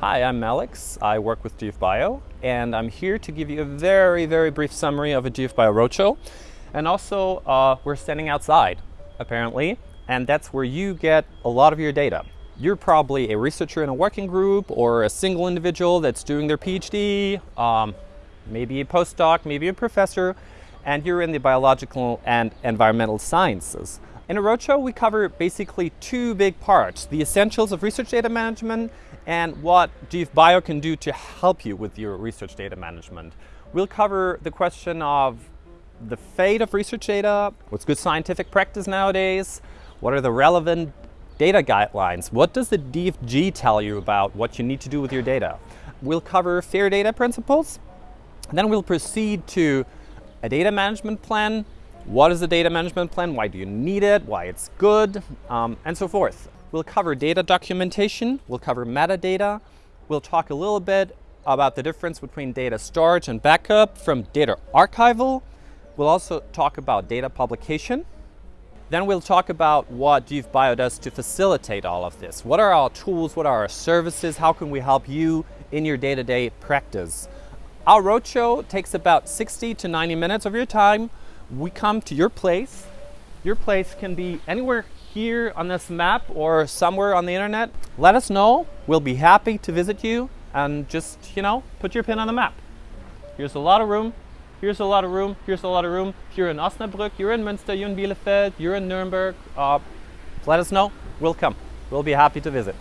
Hi, I'm Alex. I work with GFBio, and I'm here to give you a very, very brief summary of a GFBio roadshow. And also, uh, we're standing outside, apparently, and that's where you get a lot of your data. You're probably a researcher in a working group or a single individual that's doing their PhD, um, maybe a postdoc, maybe a professor, and you're in the biological and environmental sciences. In a roadshow, we cover basically two big parts, the essentials of research data management and what GFBio can do to help you with your research data management. We'll cover the question of the fate of research data, what's good scientific practice nowadays, what are the relevant data guidelines, what does the DFG tell you about what you need to do with your data. We'll cover fair data principles, then we'll proceed to a data management plan, what is the data management plan, why do you need it, why it's good, um, and so forth. We'll cover data documentation, we'll cover metadata, we'll talk a little bit about the difference between data storage and backup from data archival. We'll also talk about data publication. Then we'll talk about what GFBio does to facilitate all of this. What are our tools, what are our services, how can we help you in your day-to-day -day practice. Our roadshow takes about 60 to 90 minutes of your time. We come to your place. Your place can be anywhere here on this map or somewhere on the internet, let us know. We'll be happy to visit you and just, you know, put your pin on the map. Here's a lot of room. Here's a lot of room. Here's a lot of room. If you're in Osnabrück, you're in Münster, you're in Bielefeld, you're in Nuremberg, uh, let us know. We'll come. We'll be happy to visit.